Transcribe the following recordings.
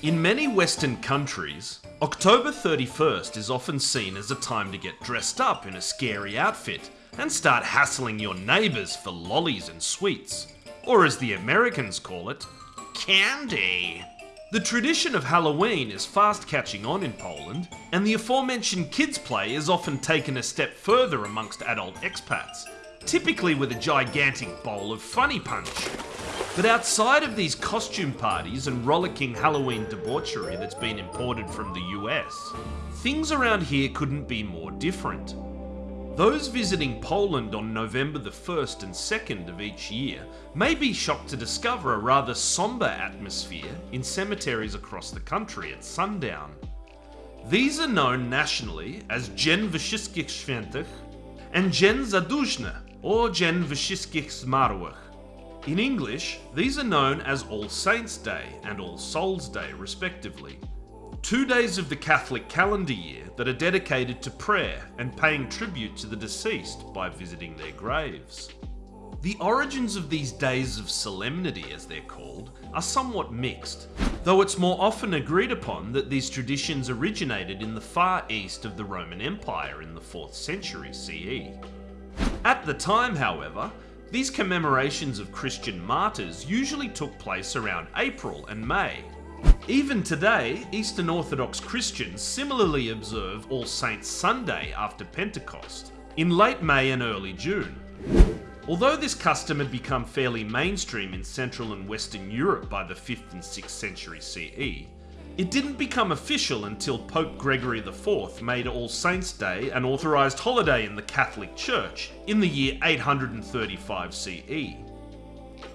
In many Western countries, October 31st is often seen as a time to get dressed up in a scary outfit and start hassling your neighbours for lollies and sweets. Or as the Americans call it, candy. The tradition of Halloween is fast catching on in Poland, and the aforementioned kids' play is often taken a step further amongst adult expats, typically with a gigantic bowl of funny punch. But outside of these costume parties and rollicking Halloween debauchery that's been imported from the US, things around here couldn't be more different. Those visiting Poland on November the 1st and 2nd of each year may be shocked to discover a rather somber atmosphere in cemeteries across the country at sundown. These are known nationally as Dzień Wszystkich Świętych and Dzień Zaduszny or Dzień Wszystkich Zmarłych. In English, these are known as All Saints' Day and All Souls' Day, respectively. Two days of the Catholic calendar year that are dedicated to prayer and paying tribute to the deceased by visiting their graves. The origins of these days of solemnity, as they're called, are somewhat mixed, though it's more often agreed upon that these traditions originated in the far east of the Roman Empire in the 4th century CE. At the time, however, these commemorations of Christian martyrs usually took place around April and May. Even today, Eastern Orthodox Christians similarly observe All Saints Sunday after Pentecost, in late May and early June. Although this custom had become fairly mainstream in Central and Western Europe by the 5th and 6th century CE, it didn't become official until Pope Gregory IV made All Saints' Day an authorised holiday in the Catholic Church in the year 835 CE.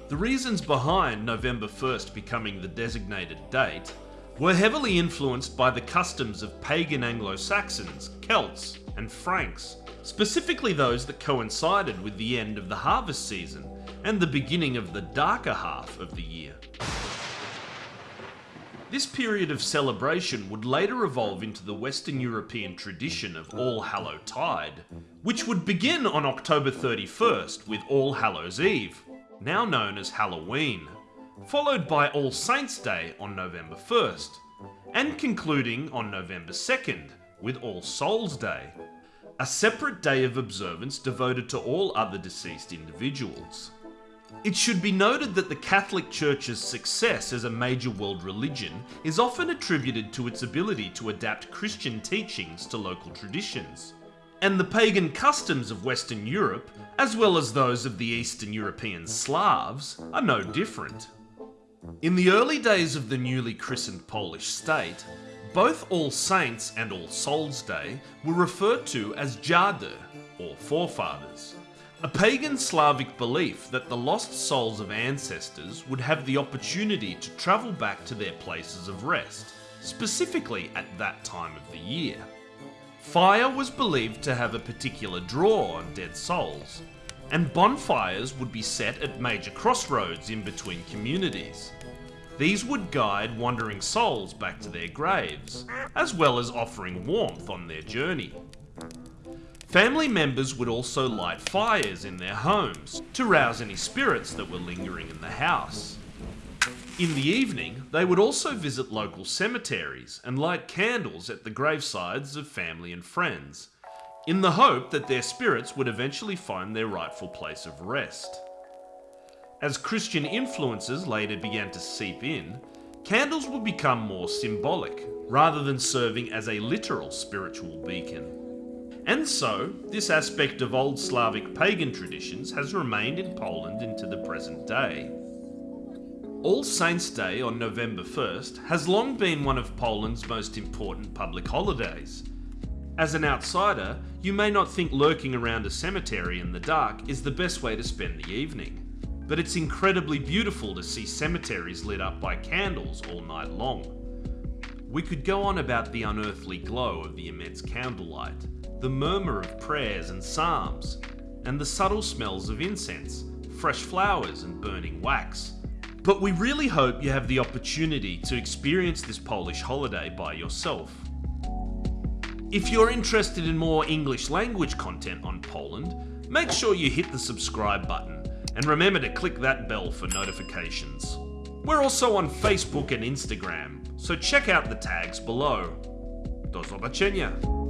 The reasons behind November 1st becoming the designated date were heavily influenced by the customs of pagan Anglo-Saxons, Celts, and Franks, specifically those that coincided with the end of the harvest season and the beginning of the darker half of the year. This period of celebration would later evolve into the Western European tradition of All Hallow Tide, which would begin on October 31st with All Hallows Eve, now known as Halloween, followed by All Saints' Day on November 1st, and concluding on November 2nd with All Souls' Day, a separate day of observance devoted to all other deceased individuals. It should be noted that the Catholic Church's success as a major world religion is often attributed to its ability to adapt Christian teachings to local traditions. And the pagan customs of Western Europe, as well as those of the Eastern European Slavs, are no different. In the early days of the newly christened Polish state, both All Saints and All Souls Day were referred to as Dziady, or forefathers. A pagan Slavic belief that the lost souls of ancestors would have the opportunity to travel back to their places of rest, specifically at that time of the year. Fire was believed to have a particular draw on dead souls, and bonfires would be set at major crossroads in between communities. These would guide wandering souls back to their graves, as well as offering warmth on their journey. Family members would also light fires in their homes to rouse any spirits that were lingering in the house. In the evening, they would also visit local cemeteries and light candles at the gravesides of family and friends, in the hope that their spirits would eventually find their rightful place of rest. As Christian influences later began to seep in, candles would become more symbolic, rather than serving as a literal spiritual beacon. And so, this aspect of old Slavic pagan traditions has remained in Poland into the present day. All Saints' Day on November 1st has long been one of Poland's most important public holidays. As an outsider, you may not think lurking around a cemetery in the dark is the best way to spend the evening. But it's incredibly beautiful to see cemeteries lit up by candles all night long. We could go on about the unearthly glow of the immense candlelight, the murmur of prayers and psalms, and the subtle smells of incense, fresh flowers, and burning wax. But we really hope you have the opportunity to experience this Polish holiday by yourself. If you're interested in more English language content on Poland, make sure you hit the subscribe button and remember to click that bell for notifications. We're also on Facebook and Instagram, so check out the tags below. Do zobaczenia!